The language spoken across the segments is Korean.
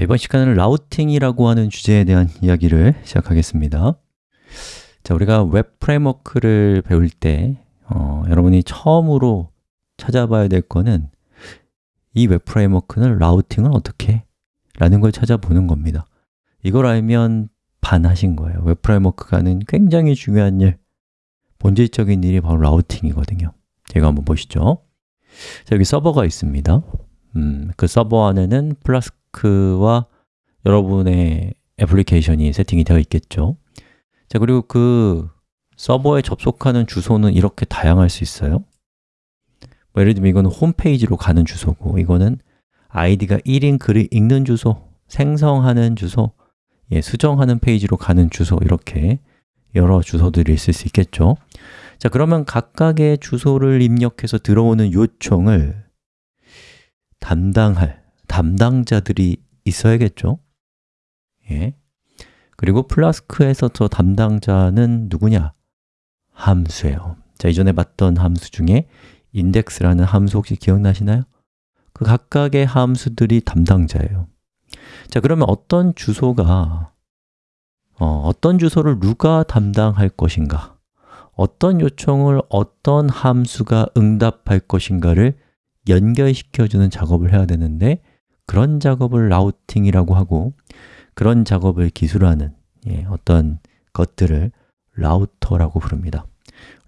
자, 이번 시간은 routing이라고 하는 주제에 대한 이야기를 시작하겠습니다. 자, 우리가 웹 framework를 배울 때 어, 여러분이 처음으로 찾아봐야 될 거는 이 웹 framework는 routing을 어떻게? 해? 라는 걸 찾아보는 겁니다. 이걸 알면 반 하신 거예요. 웹 framework가 하는 굉장히 중요한 일 본질적인 일이 바로 routing이거든요. 제가 한번 보시죠. 자, 여기 서버가 있습니다. 음, 그 서버 안에는 Flask와 여러분의 애플리케이션이 세팅이 되어 있겠죠. 자, 그리고 그 서버에 접속하는 주소는 이렇게 다양할 수 있어요. 뭐 예를 들면 이거는 홈페이지로 가는 주소고 이거는 아이디가 1인 글을 읽는 주소, 생성하는 주소, 예, 수정하는 페이지로 가는 주소 이렇게 여러 주소들이 있을 수 있겠죠. 자, 그러면 각각의 주소를 입력해서 들어오는 요청을 담당할 담당자들이 있어야겠죠 예. 그리고 플라스크에서 저 담당자는 누구냐? 함수예요 자, 이전에 봤던 함수 중에 index라는 함수 혹시 기억나시나요? 그 각각의 함수들이 담당자예요 자, 그러면 어떤 주소가 어, 어떤 주소를 누가 담당할 것인가 어떤 요청을 어떤 함수가 응답할 것인가를 연결시켜주는 작업을 해야 되는데 그런 작업을 routing이라고 하고 그런 작업을 기술하는 예, 어떤 것들을 router라고 부릅니다.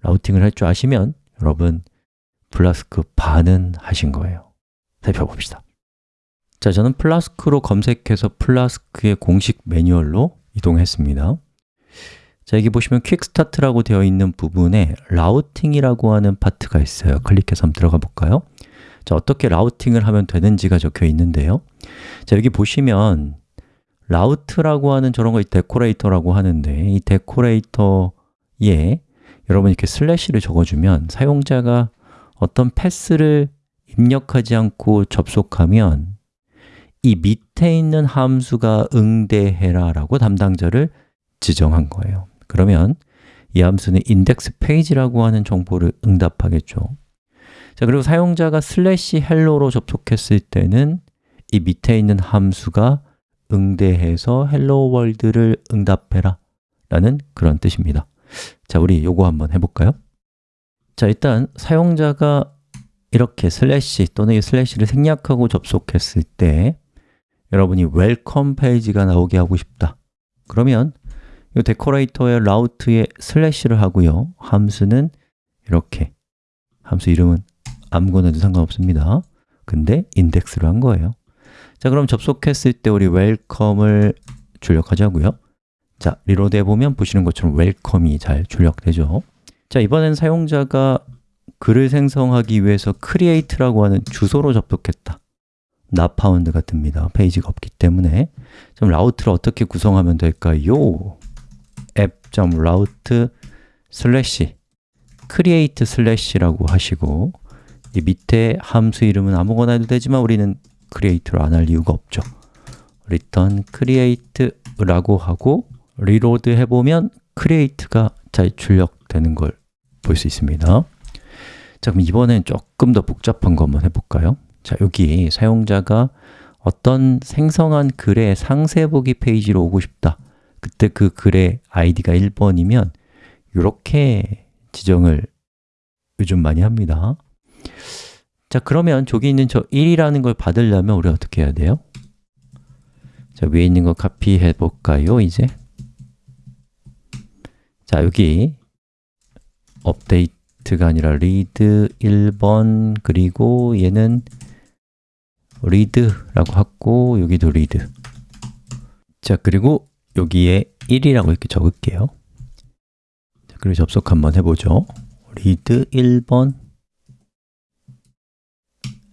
routing을 할 줄 아시면 여러분 플라스크 반은 하신 거예요. 살펴봅시다. 자, 저는 Flask로 검색해서 Flask의 공식 매뉴얼로 이동했습니다. 자, 여기 보시면 Quickstart라고 되어 있는 부분에 routing이라고 하는 파트가 있어요. 클릭해서 한번 들어가 볼까요? 자, 어떻게 routing을 하면 되는지가 적혀 있는데요. 자, 여기 보시면 route라고 하는 저런 거 decorator라고 하는데 이 decorator에 여러분 이렇게 슬래시를 적어주면 사용자가 어떤 path를 입력하지 않고 접속하면 이 밑에 있는 함수가 응대해라 라고 담당자를 지정한 거예요. 그러면 이 함수는 index page라고 하는 정보를 응답하겠죠 자, 그리고 사용자가 슬래시 hello로 접속했을 때는 이 밑에 있는 함수가 응대해서 Hello World를 응답해라 라는 그런 뜻입니다. 자, 우리 요거 한번 해볼까요? 자, 일단 사용자가 이렇게 슬래시 또는 이 슬래시를 생략하고 접속했을 때 여러분이 welcome 페이지가 나오게 하고 싶다. 그러면 이 decorator의 route에 슬래시를 하고요. 함수는 이렇게. 함수 이름은 아무거나 해도 상관없습니다. 근데 index로 한 거예요. 자, 그럼 접속했을 때 우리 welcome을 출력하자고요. 자, reload 해보면 보시는 것처럼 welcome이 잘 출력되죠. 자, 이번엔 사용자가 글을 생성하기 위해서 create라고 하는 주소로 접속했다. not found가 뜹니다. 페이지가 없기 때문에. 그럼 route를 어떻게 구성하면 될까요? app.route 슬래시 create 슬래시라고 하시고 이 밑에 함수 이름은 아무거나 해도 되지만 우리는 create로 안 할 이유가 없죠. return create라고 하고 reload 해보면 create가 잘 출력되는 걸 볼 수 있습니다. 자, 그럼 이번엔 조금 더 복잡한 거 한번 해볼까요? 자, 여기 사용자가 어떤 생성한 글의 상세 보기 페이지로 오고 싶다. 그때 그 글의 id가 1번이면 이렇게 지정을 요즘 많이 합니다 자, 그러면 저기 있는 저 1이라는 걸 받으려면 우리 어떻게 해야 돼요? 자, 위에 있는 거 카피해 볼까요, 이제? 자, 여기 업데이트가 아니라 read 1번 그리고 얘는 read라고 하고 여기도 read 자, 그리고 여기에 1이라고 이렇게 적을게요 자, 그리고 접속 한번 해보죠 read 1번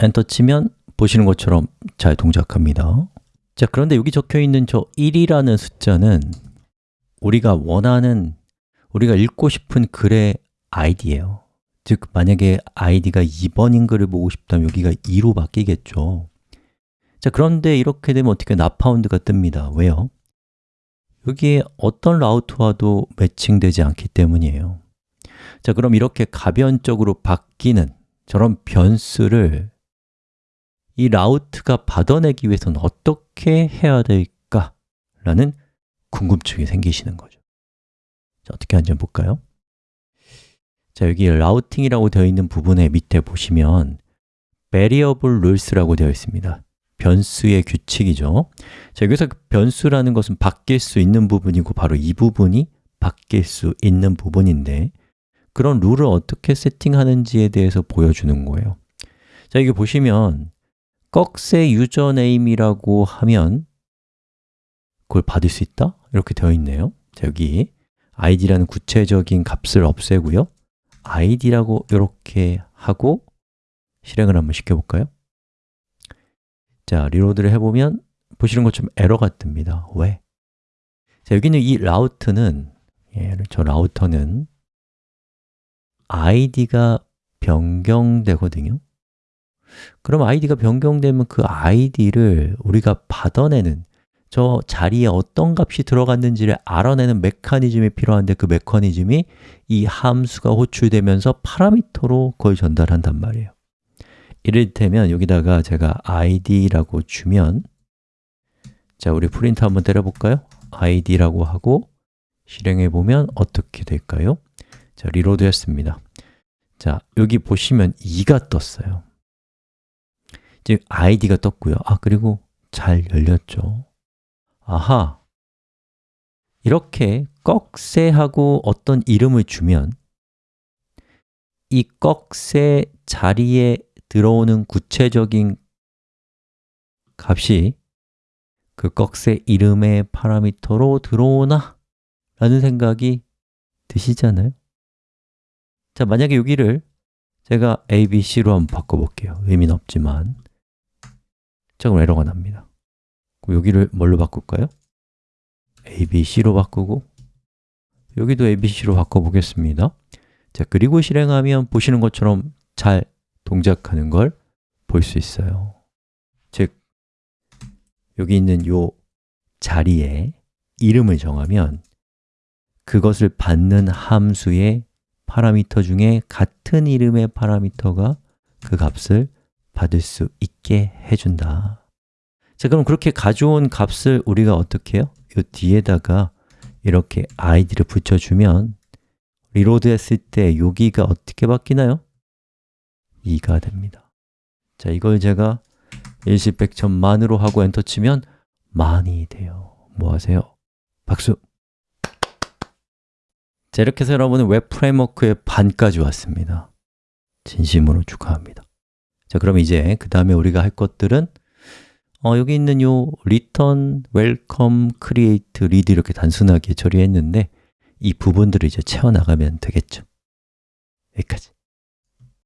엔터 치면 보시는 것처럼 잘 동작합니다. 자, 그런데 여기 적혀 있는 저 1이라는 숫자는 우리가 원하는 우리가 읽고 싶은 글의 id예요. 즉, 만약에 id가 2번인 글을 보고 싶다면 여기가 2로 바뀌겠죠. 자, 그런데 이렇게 되면 어떻게 나파운드가 뜹니다. 왜요? 여기에 어떤 라우트와도 매칭되지 않기 때문이에요. 자, 그럼 이렇게 가변적으로 바뀌는 저런 변수를 이 라우트가 받아내기 위해서는 어떻게 해야 될까? 라는 궁금증이 생기시는 거죠 자, 어떻게 하는지 볼까요? 자, 여기 라우팅이라고 되어 있는 부분에 밑에 보시면 variable rules라고 되어 있습니다 변수의 규칙이죠 자, 여기서 변수라는 것은 바뀔 수 있는 부분이고 바로 이 부분이 바뀔 수 있는 부분인데 그런 룰을 어떻게 세팅하는지에 대해서 보여주는 거예요 자, 여기 보시면 꺽쇠 username이라고 하면 그걸 받을 수 있다? 이렇게 되어 있네요 자, 여기 id라는 구체적인 값을 없애고요 id라고 이렇게 하고 실행을 한번 시켜볼까요? 자, 리로드를 해보면 보시는 것처럼 에러가 뜹니다 왜? 자, 여기는 이 라우트는 예, 저 라우터는 id가 변경되거든요 그럼 id가 변경되면 그 id를 우리가 받아내는 저 자리에 어떤 값이 들어갔는지를 알아내는 메커니즘이 필요한데 그 메커니즘이 이 함수가 호출되면서 parameter로 그걸 전달한단 말이에요 이를테면 여기다가 제가 id라고 주면 자, 우리 프린트 한번 때려볼까요? id라고 하고 실행해 보면 어떻게 될까요? 자, reload 했습니다 자, 여기 보시면 2가 떴어요 즉, id가 떴고요. 아, 그리고 잘 열렸죠. 아하. 이렇게 꺽쇠하고 어떤 이름을 주면 이 꺽쇠 자리에 들어오는 구체적인 값이 그 꺽쇠 이름의 파라미터로 들어오나? 라는 생각이 드시잖아요? 자, 만약에 여기를 제가 A, B, C로 한번 바꿔볼게요. 의미는 없지만 자, 그럼 에러가 납니다. 여기를 뭘로 바꿀까요? A, B, C로 바꾸고 여기도 A, B, C로 바꿔보겠습니다. 자, 그리고 실행하면 보시는 것처럼 잘 동작하는 걸 볼 수 있어요. 즉, 여기 있는 이 자리에 이름을 정하면 그것을 받는 함수의 파라미터 중에 같은 이름의 파라미터가 그 값을 받을 수 있게 해준다 자, 그럼 그렇게 가져온 값을 우리가 어떻게 해요? 이 뒤에다가 이렇게 id를 붙여주면 reload 했을 때 여기가 어떻게 바뀌나요? 2가 됩니다 자, 이걸 제가 일십백천만으로 하고 엔터 치면 만이 돼요 뭐 하세요? 박수! 자, 이렇게 해서 여러분은 웹 framework의 반까지 왔습니다 진심으로 축하합니다 자, 그럼 이제 그 다음에 우리가 할 것들은 어, 여기 있는 요 return, welcome, create, read 이렇게 단순하게 처리했는데 이 부분들을 이제 채워나가면 되겠죠. 여기까지